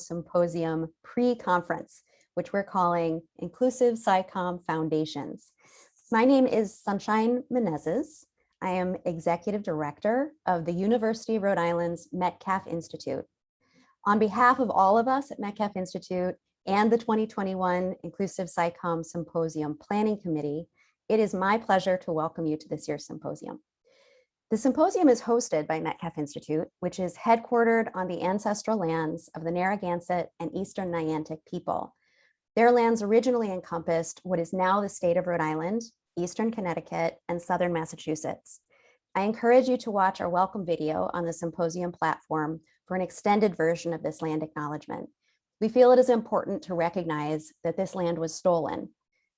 Symposium pre-conference, which we're calling Inclusive SciComm Foundations. My name is Sunshine Menezes. I am Executive Director of the University of Rhode Island's Metcalf Institute. On behalf of all of us at Metcalf Institute and the 2021 Inclusive SciComm Symposium Planning Committee, it is my pleasure to welcome you to this year's symposium. The symposium is hosted by Metcalf Institute, which is headquartered on the ancestral lands of the Narragansett and Eastern Niantic people. Their lands originally encompassed what is now the state of Rhode Island, Eastern Connecticut, and Southern Massachusetts. I encourage you to watch our welcome video on the symposium platform for an extended version of this land acknowledgement. We feel it is important to recognize that this land was stolen.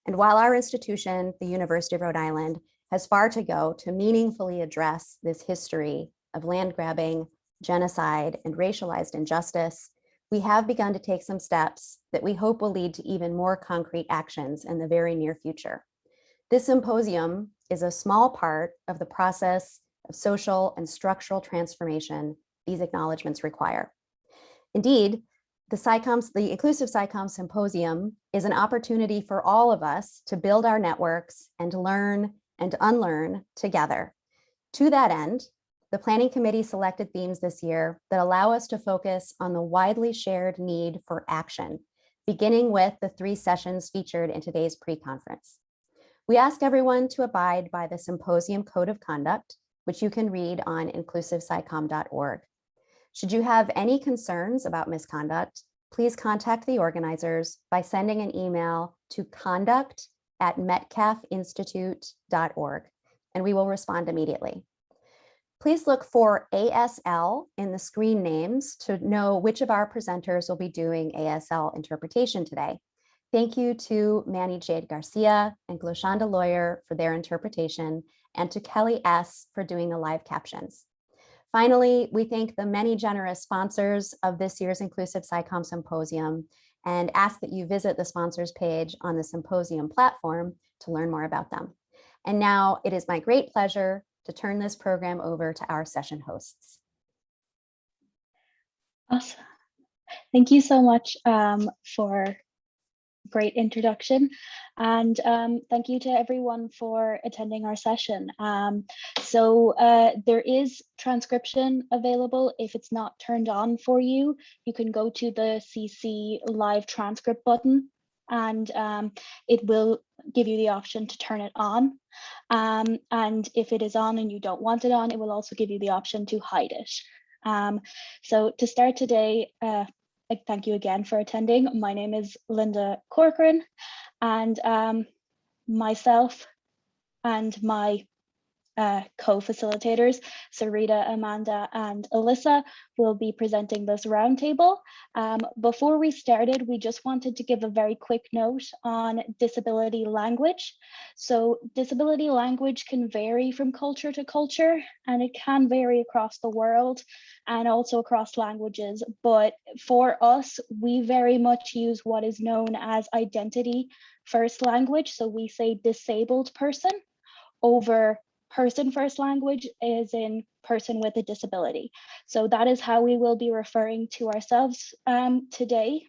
And while our institution, the University of Rhode Island, has far to go to meaningfully address this history of land grabbing, genocide, and racialized injustice, we have begun to take some steps that we hope will lead to even more concrete actions in the very near future. This symposium is a small part of the process of social and structural transformation these acknowledgements require. Indeed, the SciComm, the Inclusive SciComm Symposium is an opportunity for all of us to build our networks and to learn and unlearn together. To that end, the Planning Committee selected themes this year that allow us to focus on the widely shared need for action, beginning with the three sessions featured in today's pre-conference. We ask everyone to abide by the Symposium Code of Conduct, which you can read on inclusivescicom.org. Should you have any concerns about misconduct, please contact the organizers by sending an email to conduct at metcalfinstitute.org, and we will respond immediately. Please look for ASL in the screen names to know which of our presenters will be doing ASL interpretation today. Thank you to Manny Jade Garcia and Gloshonda Lawyer for their interpretation and to Kelly S for doing the live captions. Finally, we thank the many generous sponsors of this year's Inclusive SciComm Symposium and ask that you visit the sponsors page on the symposium platform to learn more about them. And now it is my great pleasure to turn this program over to our session hosts. Awesome. Thank you so much um, for great introduction. And um, thank you to everyone for attending our session. Um, so uh, there is transcription available. If it's not turned on for you, you can go to the CC live transcript button and um, it will give you the option to turn it on. Um, and if it is on and you don't want it on, it will also give you the option to hide it. Um, so to start today, uh, thank you again for attending. My name is Linda Corcoran and um, myself and my uh, co-facilitators, Sarita, Amanda, and Alyssa will be presenting this roundtable. Um, before we started, we just wanted to give a very quick note on disability language. So disability language can vary from culture to culture, and it can vary across the world and also across languages. But for us, we very much use what is known as identity first language. So we say disabled person over person first language is in person with a disability. So that is how we will be referring to ourselves um, today.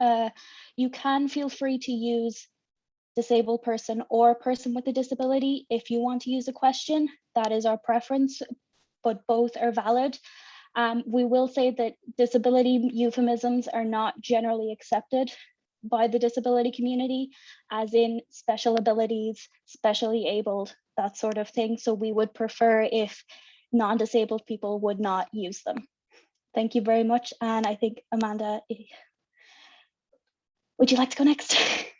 Uh, you can feel free to use disabled person or person with a disability if you want to use a question. That is our preference, but both are valid. Um, we will say that disability euphemisms are not generally accepted by the disability community, as in special abilities, specially abled, that sort of thing. So we would prefer if non-disabled people would not use them. Thank you very much. And I think Amanda, eh, would you like to go next?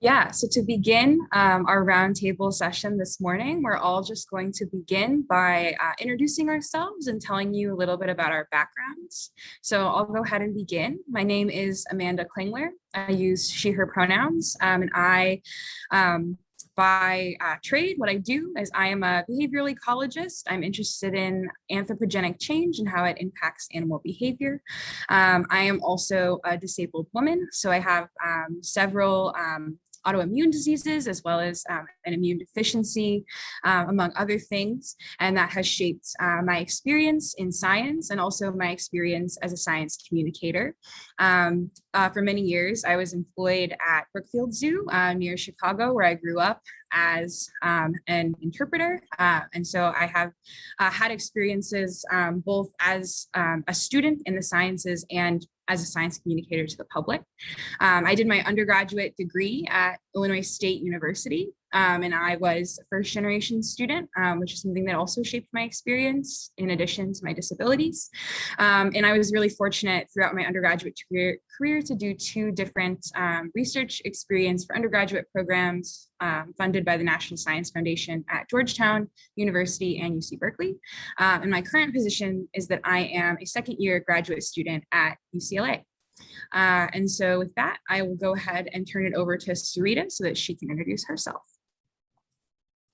Yeah, so to begin um, our roundtable session this morning, we're all just going to begin by uh, introducing ourselves and telling you a little bit about our backgrounds. So I'll go ahead and begin. My name is Amanda Klingler. I use she, her pronouns, um, and I um, by uh, trade, what I do is I am a behavioral ecologist. I'm interested in anthropogenic change and how it impacts animal behavior. Um, I am also a disabled woman, so I have um, several um, autoimmune diseases, as well as um, an immune deficiency, uh, among other things. And that has shaped uh, my experience in science and also my experience as a science communicator. Um, uh, for many years, I was employed at Brookfield Zoo uh, near Chicago, where I grew up as um, an interpreter. Uh, and so I have uh, had experiences um, both as um, a student in the sciences and as a science communicator to the public. Um, I did my undergraduate degree at Illinois State University, um, and I was a first generation student, um, which is something that also shaped my experience in addition to my disabilities. Um, and I was really fortunate throughout my undergraduate career, career to do two different um, research experience for undergraduate programs um, funded by the National Science Foundation at Georgetown University and UC Berkeley. Um, and my current position is that I am a second year graduate student at UCLA. Uh, and so with that, I will go ahead and turn it over to Sarita so that she can introduce herself.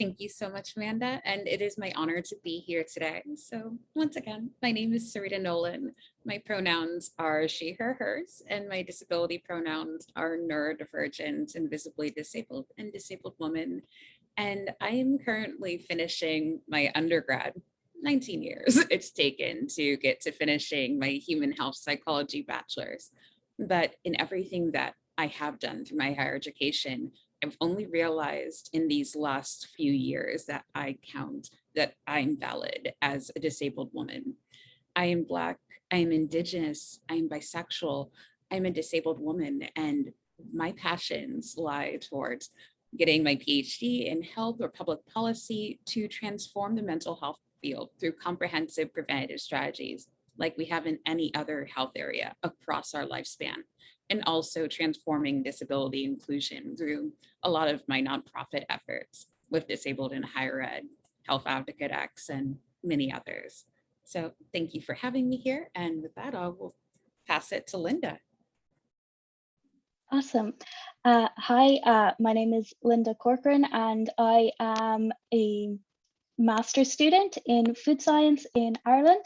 Thank you so much, Amanda, and it is my honor to be here today. So once again, my name is Sarita Nolan. My pronouns are she, her, hers, and my disability pronouns are neurodivergent invisibly disabled and disabled woman. And I am currently finishing my undergrad 19 years it's taken to get to finishing my human health psychology bachelor's. But in everything that I have done through my higher education, I've only realized in these last few years that I count that I'm valid as a disabled woman. I am Black, I am Indigenous, I am bisexual, I'm a disabled woman, and my passions lie towards getting my PhD in health or public policy to transform the mental health field through comprehensive preventative strategies like we have in any other health area across our lifespan and also transforming disability inclusion through a lot of my nonprofit efforts with Disabled in Higher Ed, Health Advocate X, and many others. So thank you for having me here. And with that, I will pass it to Linda. Awesome. Uh, hi, uh, my name is Linda Corcoran, and I am a master's student in food science in Ireland.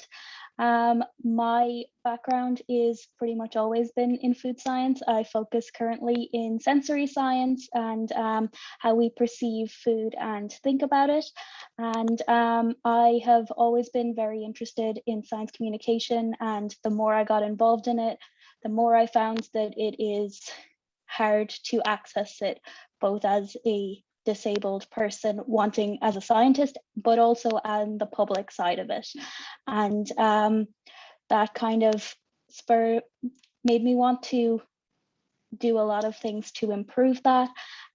Um, my background is pretty much always been in food science. I focus currently in sensory science and um, how we perceive food and think about it. And um, I have always been very interested in science communication. And the more I got involved in it, the more I found that it is hard to access it both as a disabled person wanting as a scientist, but also on the public side of it. And um, that kind of spur made me want to do a lot of things to improve that.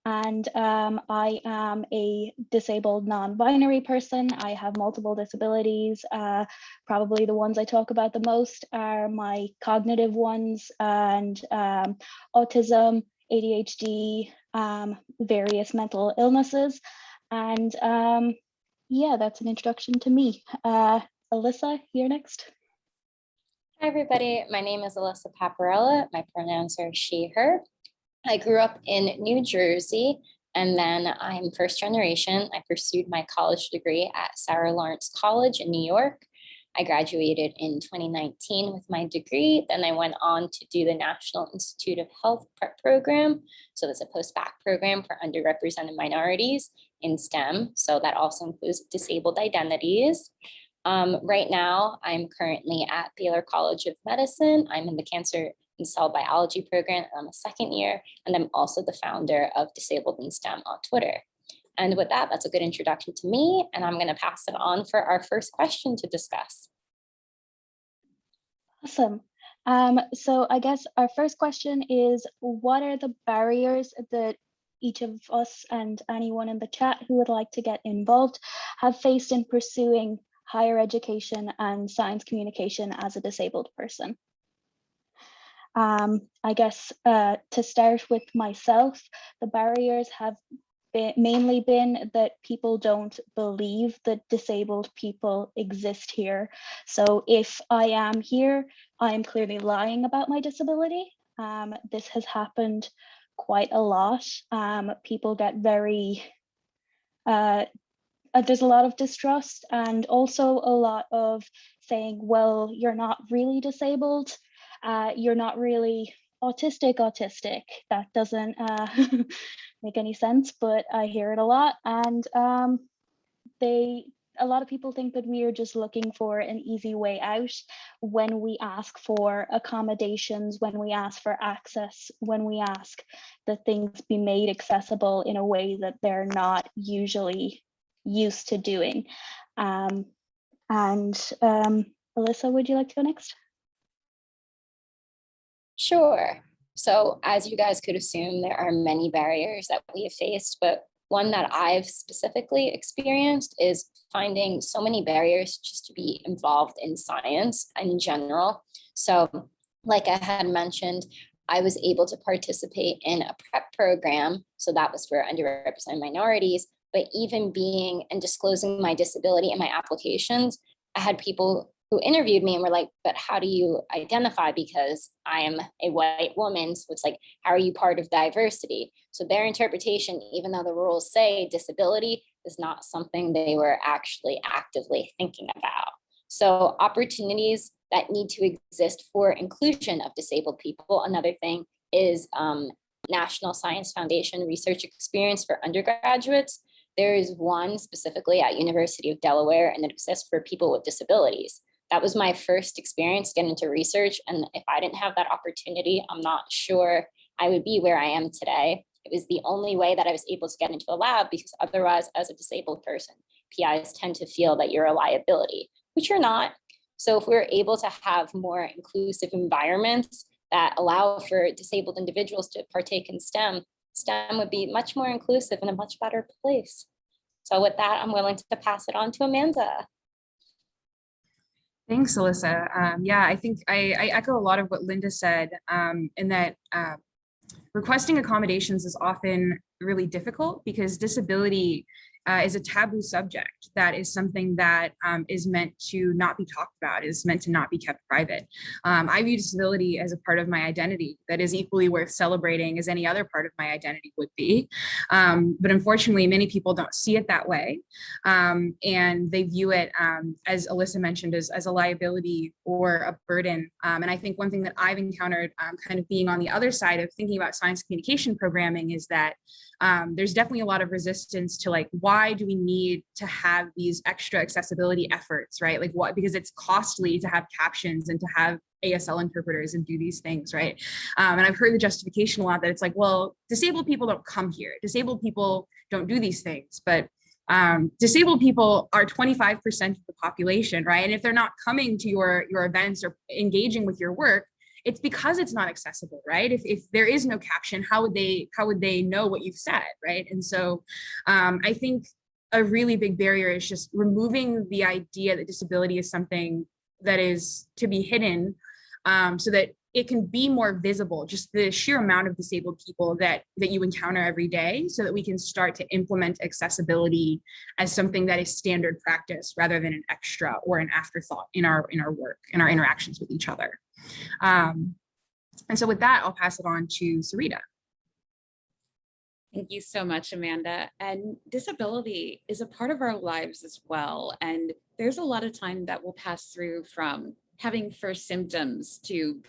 And um, I am a disabled non-binary person. I have multiple disabilities. Uh, probably the ones I talk about the most are my cognitive ones and um, autism, ADHD, um, various mental illnesses. And um, yeah, that's an introduction to me. Uh, Alyssa, you're next. Hi, everybody. My name is Alyssa Paparella. My pronouns are she, her. I grew up in New Jersey and then I'm first generation. I pursued my college degree at Sarah Lawrence College in New York. I graduated in 2019 with my degree. Then I went on to do the National Institute of Health Prep Program. So it's a post-bac program for underrepresented minorities in STEM. So that also includes disabled identities. Um, right now, I'm currently at Baylor College of Medicine. I'm in the Cancer and Cell Biology program. I'm a second year, and I'm also the founder of Disabled in STEM on Twitter. And with that, that's a good introduction to me, and I'm going to pass it on for our first question to discuss. Awesome. Um, so I guess our first question is, what are the barriers that each of us and anyone in the chat who would like to get involved have faced in pursuing higher education and science communication as a disabled person? Um, I guess uh, to start with myself, the barriers have been, mainly been that people don't believe that disabled people exist here. So if I am here, I am clearly lying about my disability. Um, this has happened quite a lot. Um, people get very, uh, uh, there's a lot of distrust and also a lot of saying, well, you're not really disabled. Uh, you're not really autistic autistic. That doesn't uh, make any sense, but I hear it a lot. And um, they, a lot of people think that we are just looking for an easy way out when we ask for accommodations, when we ask for access, when we ask that things be made accessible in a way that they're not usually used to doing. Um, and um, Alyssa, would you like to go next? Sure. So as you guys could assume, there are many barriers that we have faced, but one that I've specifically experienced is finding so many barriers just to be involved in science in general. So like I had mentioned, I was able to participate in a prep program. So that was for underrepresented minorities, but even being and disclosing my disability in my applications, I had people who interviewed me and were like, but how do you identify? Because I am a white woman. So it's like, how are you part of diversity? So their interpretation, even though the rules say disability is not something they were actually actively thinking about. So opportunities that need to exist for inclusion of disabled people. Another thing is um, National Science Foundation research experience for undergraduates. There is one specifically at University of Delaware and it exists for people with disabilities that was my first experience getting into research. And if I didn't have that opportunity, I'm not sure I would be where I am today. It was the only way that I was able to get into a lab because otherwise, as a disabled person, PIs tend to feel that you're a liability, which you're not. So if we're able to have more inclusive environments that allow for disabled individuals to partake in STEM, STEM would be much more inclusive and a much better place. So with that, I'm willing to pass it on to Amanda. Thanks, Alyssa. Um, yeah, I think I, I, echo a lot of what Linda said um, in that uh, requesting accommodations is often really difficult because disability uh, is a taboo subject. That is something that um, is meant to not be talked about, is meant to not be kept private. Um, I view disability as a part of my identity that is equally worth celebrating as any other part of my identity would be. Um, but unfortunately, many people don't see it that way. Um, and they view it, um, as Alyssa mentioned, as, as a liability or a burden. Um, and I think one thing that I've encountered kind of being on the other side of thinking about science communication programming is that there's definitely a lot of resistance to like, why why do we need to have these extra accessibility efforts, right? Like what, because it's costly to have captions and to have ASL interpreters and do these things, right? Um, and I've heard the justification a lot that it's like, well, disabled people don't come here. Disabled people don't do these things, but um, disabled people are 25% of the population, right? And if they're not coming to your, your events or engaging with your work, it's because it's not accessible, right? If, if there is no caption, how would they how would they know what you've said, right? And so um, I think a really big barrier is just removing the idea that disability is something that is to be hidden um, so that it can be more visible, just the sheer amount of disabled people that that you encounter every day so that we can start to implement accessibility as something that is standard practice rather than an extra or an afterthought in our in our work and our interactions with each other. Um, and so with that, I'll pass it on to Sarita. Thank you so much, Amanda. And disability is a part of our lives as well. And there's a lot of time that will pass through from having first symptoms to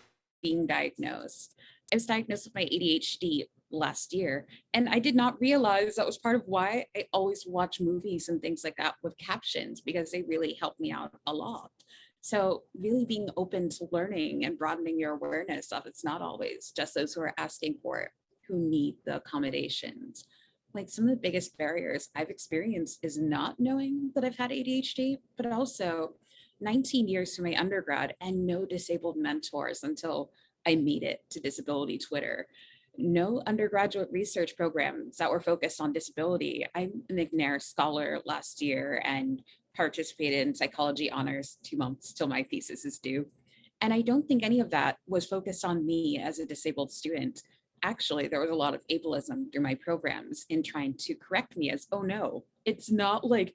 being diagnosed. I was diagnosed with my ADHD last year, and I did not realize that was part of why I always watch movies and things like that with captions because they really help me out a lot. So really being open to learning and broadening your awareness of it's not always just those who are asking for it who need the accommodations. Like some of the biggest barriers I've experienced is not knowing that I've had ADHD, but also 19 years from my undergrad and no disabled mentors until I made it to disability Twitter. No undergraduate research programs that were focused on disability. I'm an McNair scholar last year and participated in psychology honors two months till my thesis is due. And I don't think any of that was focused on me as a disabled student. Actually, there was a lot of ableism through my programs in trying to correct me as, oh no, it's not like a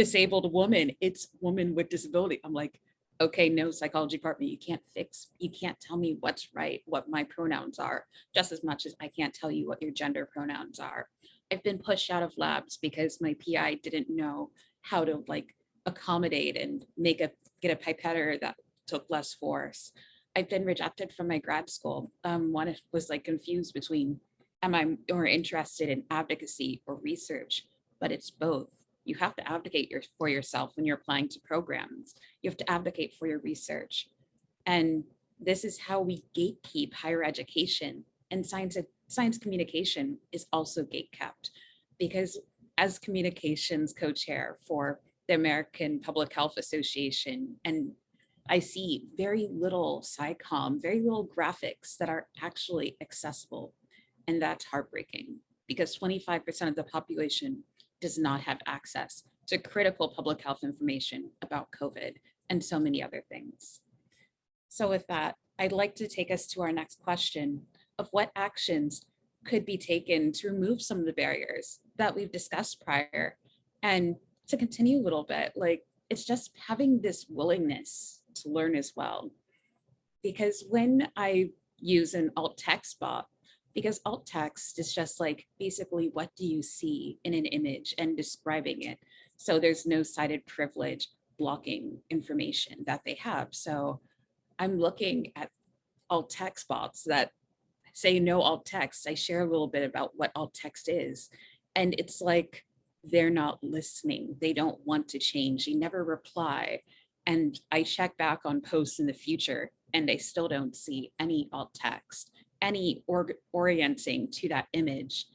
disabled woman, it's woman with disability. I'm like, okay, no psychology department, you can't fix, you can't tell me what's right, what my pronouns are, just as much as I can't tell you what your gender pronouns are. I've been pushed out of labs because my PI didn't know how to like accommodate and make a get a pipetter that took less force. I've been rejected from my grad school. Um, one was like confused between am I more interested in advocacy or research, but it's both. You have to advocate your, for yourself when you're applying to programs. You have to advocate for your research. And this is how we gatekeep higher education and science, science communication is also gatekept because as communications co-chair for the American Public Health Association and I see very little SciComm, very little graphics that are actually accessible. And that's heartbreaking because 25% of the population does not have access to critical public health information about COVID and so many other things. So with that, I'd like to take us to our next question of what actions could be taken to remove some of the barriers that we've discussed prior and to continue a little bit, like it's just having this willingness to learn as well. Because when I use an alt text bot, because alt text is just like basically what do you see in an image and describing it. So there's no sighted privilege blocking information that they have. So I'm looking at alt text bots that say no alt text. I share a little bit about what alt text is. And it's like they're not listening. They don't want to change. They never reply. And I check back on posts in the future and I still don't see any alt text, any or orienting to that image.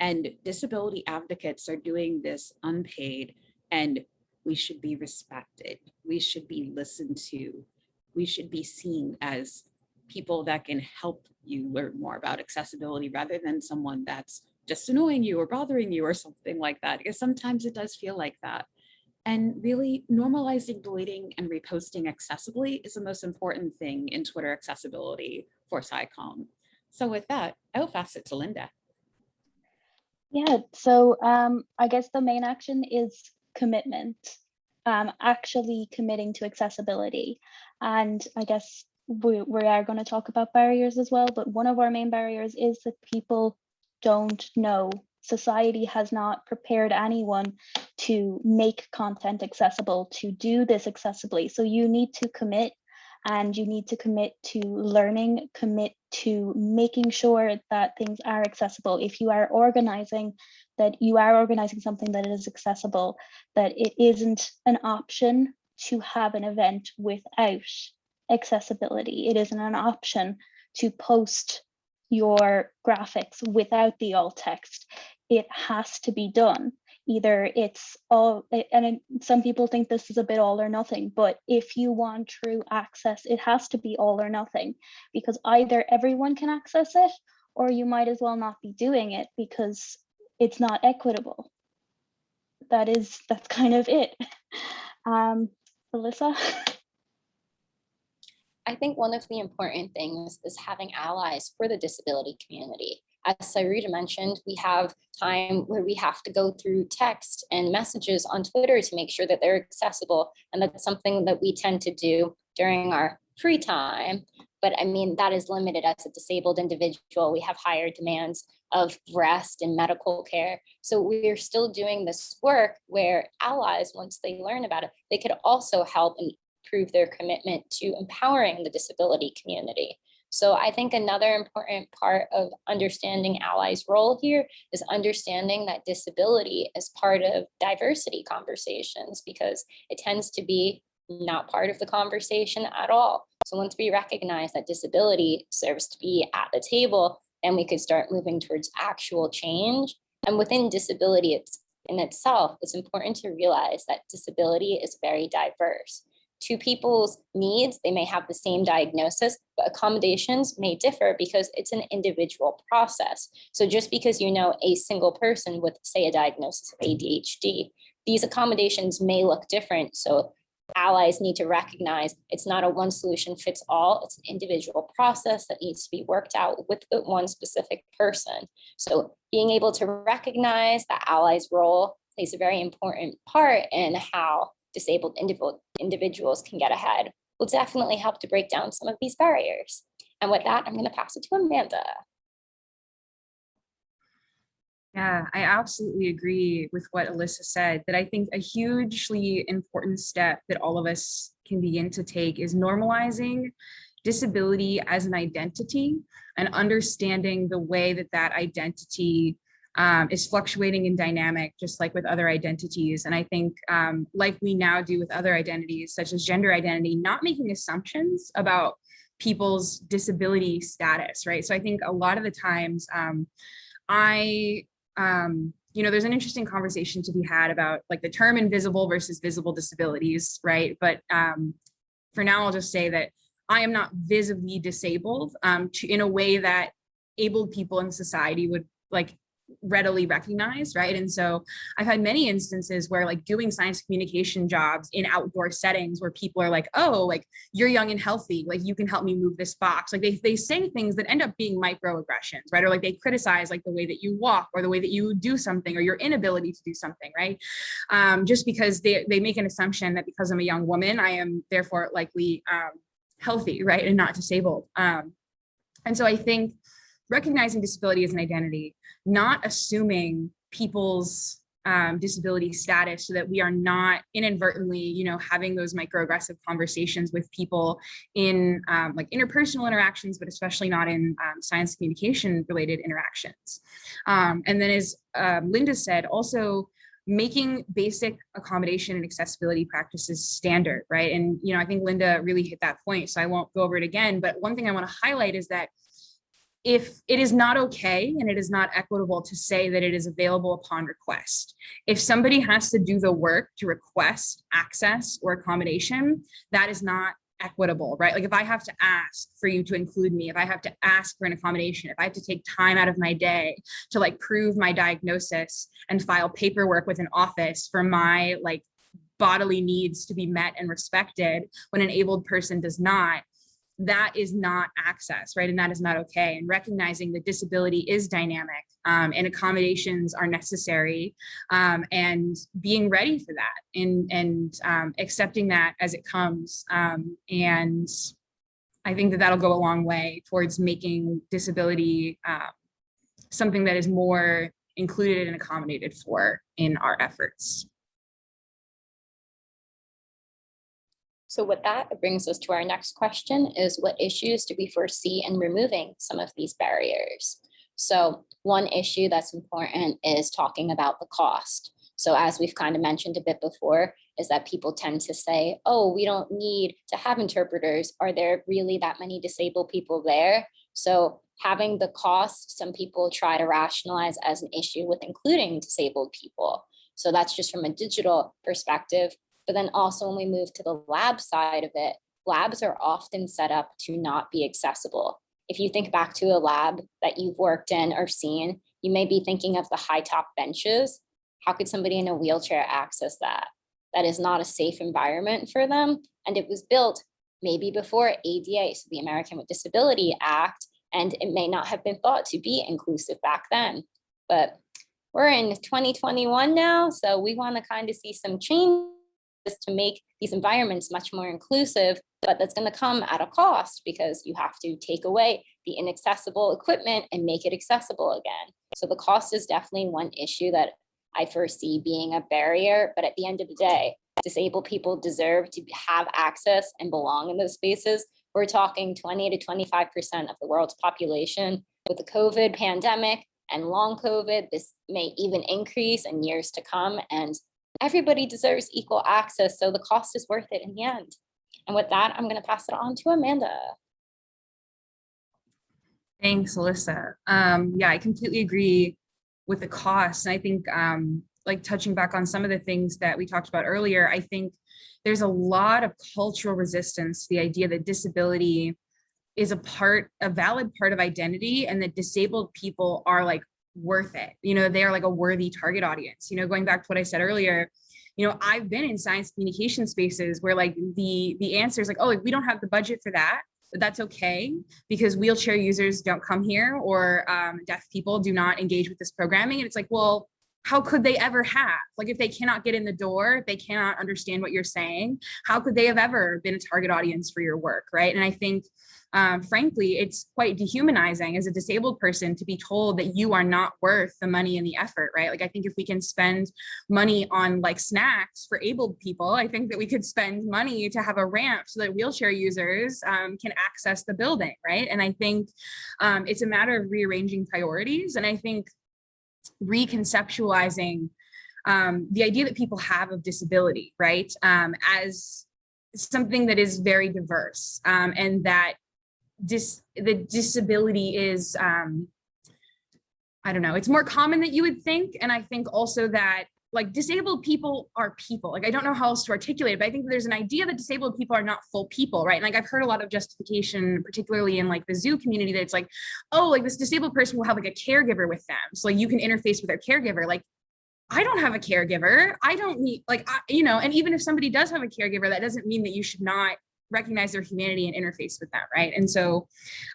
And disability advocates are doing this unpaid and we should be respected. We should be listened to. We should be seen as people that can help you learn more about accessibility rather than someone that's just annoying you or bothering you or something like that. Because sometimes it does feel like that. And really normalizing deleting and reposting accessibly is the most important thing in Twitter accessibility for SciComm. So with that, I'll pass it to Linda. Yeah, so um, I guess the main action is commitment, um, actually committing to accessibility. And I guess we, we are going to talk about barriers as well, but one of our main barriers is that people don't know. Society has not prepared anyone to make content accessible, to do this accessibly. So you need to commit and you need to commit to learning, commit to making sure that things are accessible. If you are organizing, that you are organizing something that is accessible, that it isn't an option to have an event without accessibility. It isn't an option to post your graphics without the alt text. It has to be done. Either it's all, and some people think this is a bit all or nothing, but if you want true access, it has to be all or nothing because either everyone can access it or you might as well not be doing it because it's not equitable. That is, that's kind of it. Um, Alyssa? I think one of the important things is having allies for the disability community. As Sarita mentioned, we have time where we have to go through text and messages on Twitter to make sure that they're accessible. And that's something that we tend to do during our free time. But I mean, that is limited as a disabled individual. We have higher demands of rest and medical care. So we're still doing this work where allies, once they learn about it, they could also help and prove their commitment to empowering the disability community. So I think another important part of understanding allies role here is understanding that disability is part of diversity conversations because it tends to be not part of the conversation at all. So once we recognize that disability serves to be at the table, then we could start moving towards actual change. And within disability it's, in itself, it's important to realize that disability is very diverse two people's needs, they may have the same diagnosis, but accommodations may differ because it's an individual process. So just because you know a single person with say a diagnosis of ADHD, these accommodations may look different. So allies need to recognize it's not a one solution fits all, it's an individual process that needs to be worked out with the one specific person. So being able to recognize that allies role plays a very important part in how disabled individuals can get ahead will definitely help to break down some of these barriers. And with that, I'm going to pass it to Amanda. Yeah, I absolutely agree with what Alyssa said, that I think a hugely important step that all of us can begin to take is normalizing disability as an identity and understanding the way that that identity um, is fluctuating and dynamic, just like with other identities. And I think um, like we now do with other identities, such as gender identity, not making assumptions about people's disability status, right? So I think a lot of the times um, I, um, you know, there's an interesting conversation to be had about like the term invisible versus visible disabilities, right? But um, for now, I'll just say that I am not visibly disabled um, to, in a way that abled people in society would like readily recognized right? And so I've had many instances where like doing science communication jobs in outdoor settings where people are like, oh, like you're young and healthy, like you can help me move this box. Like they, they say things that end up being microaggressions, right? Or like they criticize like the way that you walk or the way that you do something or your inability to do something, right? Um, just because they, they make an assumption that because I'm a young woman, I am therefore likely um, healthy, right? And not disabled. Um, and so I think recognizing disability as an identity, not assuming people's um, disability status so that we are not inadvertently, you know, having those microaggressive conversations with people in um, like interpersonal interactions, but especially not in um, science communication related interactions. Um, and then as um, Linda said, also making basic accommodation and accessibility practices standard, right? And, you know, I think Linda really hit that point, so I won't go over it again. But one thing I want to highlight is that if it is not okay and it is not equitable to say that it is available upon request. If somebody has to do the work to request access or accommodation, that is not equitable, right? Like if I have to ask for you to include me, if I have to ask for an accommodation, if I have to take time out of my day to like prove my diagnosis and file paperwork with an office for my like bodily needs to be met and respected when an abled person does not, that is not access, right? And that is not okay. And recognizing that disability is dynamic um, and accommodations are necessary um, and being ready for that and, and um, accepting that as it comes. Um, and I think that that'll go a long way towards making disability uh, something that is more included and accommodated for in our efforts. So with that, it brings us to our next question is what issues do we foresee in removing some of these barriers? So one issue that's important is talking about the cost. So as we've kind of mentioned a bit before, is that people tend to say, oh, we don't need to have interpreters. Are there really that many disabled people there? So having the cost, some people try to rationalize as an issue with including disabled people. So that's just from a digital perspective. But then also when we move to the lab side of it, labs are often set up to not be accessible. If you think back to a lab that you've worked in or seen, you may be thinking of the high top benches. How could somebody in a wheelchair access that? That is not a safe environment for them. And it was built maybe before ADA, so the American with Disability Act, and it may not have been thought to be inclusive back then. But we're in 2021 now, so we want to kind of see some change is to make these environments much more inclusive, but that's going to come at a cost because you have to take away the inaccessible equipment and make it accessible again. So the cost is definitely one issue that I foresee being a barrier, but at the end of the day, disabled people deserve to have access and belong in those spaces. We're talking 20 to 25% of the world's population. With the COVID pandemic and long COVID, this may even increase in years to come. And everybody deserves equal access, so the cost is worth it in the end. And with that, I'm going to pass it on to Amanda. Thanks, Alyssa. Um, yeah, I completely agree with the cost. And I think um, like touching back on some of the things that we talked about earlier, I think there's a lot of cultural resistance to the idea that disability is a part, a valid part of identity and that disabled people are like worth it. You know, they are like a worthy target audience. You know, going back to what I said earlier, you know, I've been in science communication spaces where like the the answer is like, oh, like, we don't have the budget for that, but that's okay because wheelchair users don't come here or um, deaf people do not engage with this programming. And it's like, well, how could they ever have? Like if they cannot get in the door, they cannot understand what you're saying, how could they have ever been a target audience for your work, right? And I think, um, frankly, it's quite dehumanizing as a disabled person to be told that you are not worth the money and the effort, right? Like I think if we can spend money on like snacks for able people, I think that we could spend money to have a ramp so that wheelchair users um, can access the building, right? And I think um, it's a matter of rearranging priorities. And I think reconceptualizing um, the idea that people have of disability, right, um, as something that is very diverse um, and that dis the disability is, um, I don't know, it's more common than you would think. And I think also that like disabled people are people. Like I don't know how else to articulate it, but I think there's an idea that disabled people are not full people, right? And like I've heard a lot of justification, particularly in like the zoo community, that it's like, oh, like this disabled person will have like a caregiver with them. So like you can interface with their caregiver. Like I don't have a caregiver. I don't need like, I, you know, and even if somebody does have a caregiver, that doesn't mean that you should not recognize their humanity and interface with that right? And so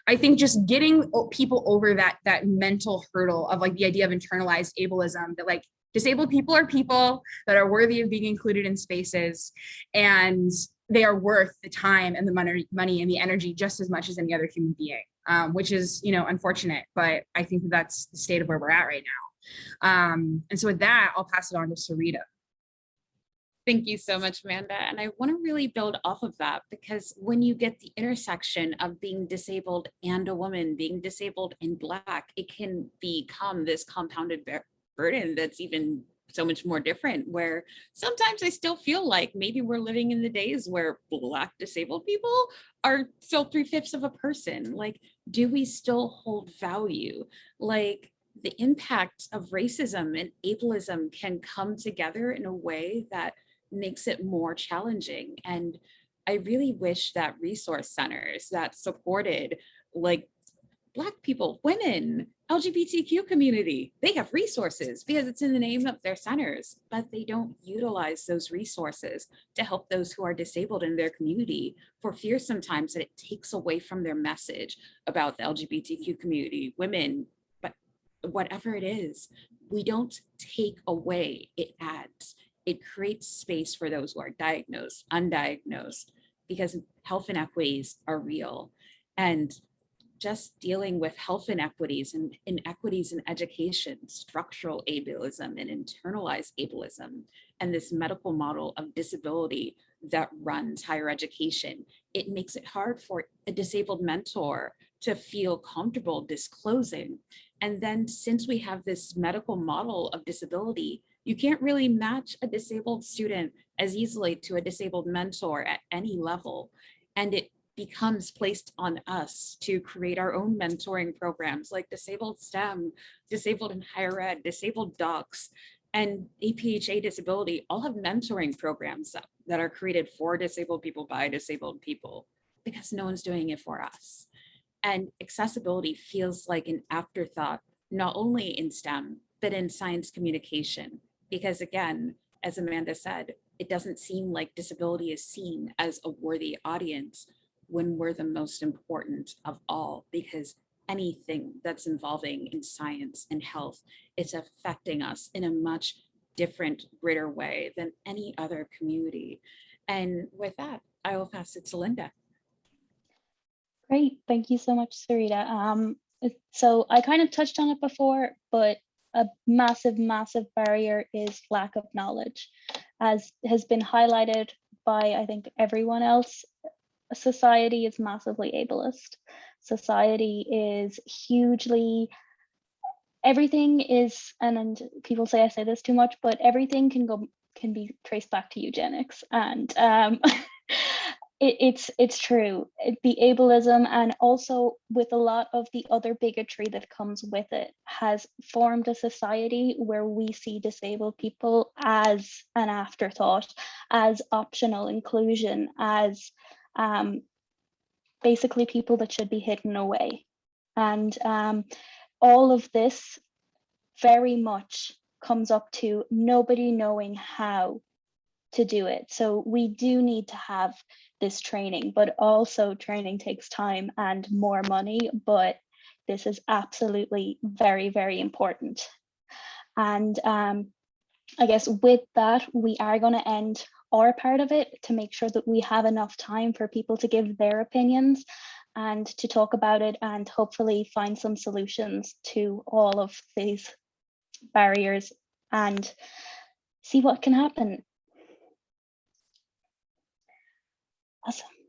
i think just getting people over that that mental hurdle of like the idea of internalized ableism that like disabled people are people that are worthy of being included in spaces and they are worth the time and the money money and the energy just as much as any other human being um, which is you know unfortunate but i think that that's the state of where we're at right now. Um, and so with that i'll pass it on to sarita Thank you so much, Amanda. And I want to really build off of that because when you get the intersection of being disabled and a woman, being disabled and Black, it can become this compounded burden that's even so much more different where sometimes I still feel like maybe we're living in the days where black disabled people are still three fifths of a person. Like, do we still hold value? Like the impact of racism and ableism can come together in a way that makes it more challenging. And I really wish that resource centers that supported like Black people, women, LGBTQ community, they have resources because it's in the name of their centers, but they don't utilize those resources to help those who are disabled in their community for fear sometimes that it takes away from their message about the LGBTQ community, women, but whatever it is, we don't take away, it adds it creates space for those who are diagnosed, undiagnosed, because health inequities are real. And just dealing with health inequities and inequities in education, structural ableism and internalized ableism, and this medical model of disability that runs higher education, it makes it hard for a disabled mentor to feel comfortable disclosing. And then since we have this medical model of disability, you can't really match a disabled student as easily to a disabled mentor at any level. And it becomes placed on us to create our own mentoring programs like disabled STEM, disabled in higher ed, disabled docs, and APHA disability all have mentoring programs that, that are created for disabled people by disabled people because no one's doing it for us. And accessibility feels like an afterthought, not only in STEM, but in science communication because again, as Amanda said, it doesn't seem like disability is seen as a worthy audience when we're the most important of all, because anything that's involving in science and health, it's affecting us in a much different, greater way than any other community. And with that, I will pass it to Linda. Great, thank you so much, Sarita. Um, so I kind of touched on it before, but a massive, massive barrier is lack of knowledge. As has been highlighted by, I think, everyone else, society is massively ableist. Society is hugely, everything is, and, and people say I say this too much, but everything can go, can be traced back to eugenics. And um, it, it's it's true the ableism and also with a lot of the other bigotry that comes with it has formed a society where we see disabled people as an afterthought as optional inclusion as um, basically people that should be hidden away and um, all of this very much comes up to nobody knowing how to do it. So we do need to have this training, but also training takes time and more money, but this is absolutely very, very important. And um, I guess with that, we are going to end our part of it to make sure that we have enough time for people to give their opinions and to talk about it and hopefully find some solutions to all of these barriers and see what can happen. Awesome.